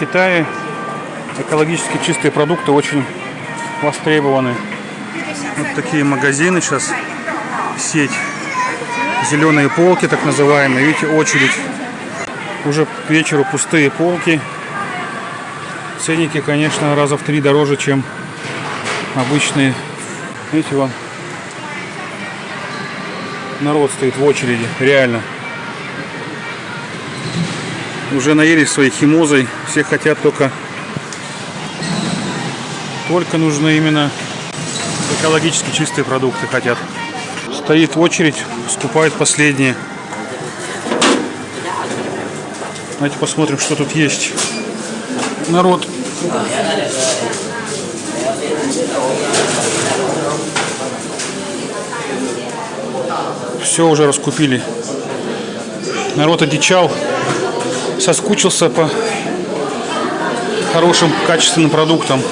Китае экологически чистые продукты очень востребованы. Вот такие магазины сейчас, сеть. Зеленые полки, так называемые. Видите, очередь. Уже к вечеру пустые полки. Ценники, конечно, раза в три дороже, чем обычные. Видите, вон народ стоит в очереди, реально. Уже наелись своей химозой, все хотят только только нужны именно экологически чистые продукты хотят. Стоит очередь, скупает последние. Давайте посмотрим, что тут есть. Народ. Все уже раскупили. Народ одичал, соскучился по хорошим качественным продуктам.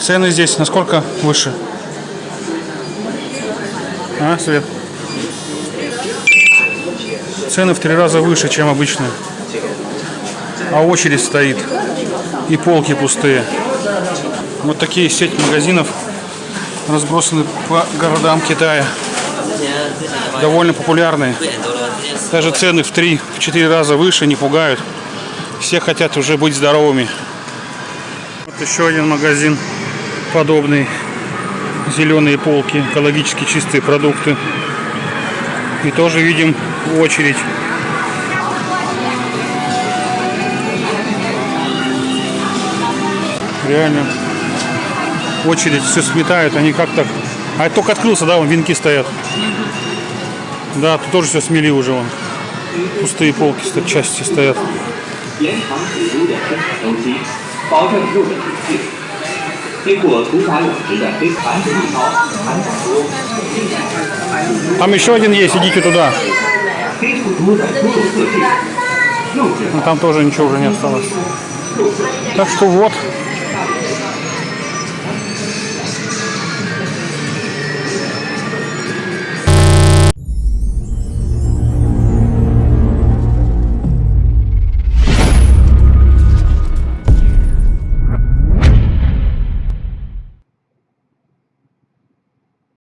Цены здесь насколько выше? А, Свет? Цены в три раза выше, чем обычно. А очередь стоит. И полки пустые. Вот такие сеть магазинов разбросаны по городам Китая. Довольно популярные. Даже цены в 3-4 раза выше не пугают. Все хотят уже быть здоровыми. Вот еще один магазин подобный. Зеленые полки, экологически чистые продукты. И тоже видим очередь. Реально очередь, все сметают, они как так... А это только открылся, да, вон венки стоят. Да, тут тоже все смели уже вон. Пустые полки стоят, части стоят. Там еще один есть, идите туда. Но там тоже ничего уже не осталось. Так что вот,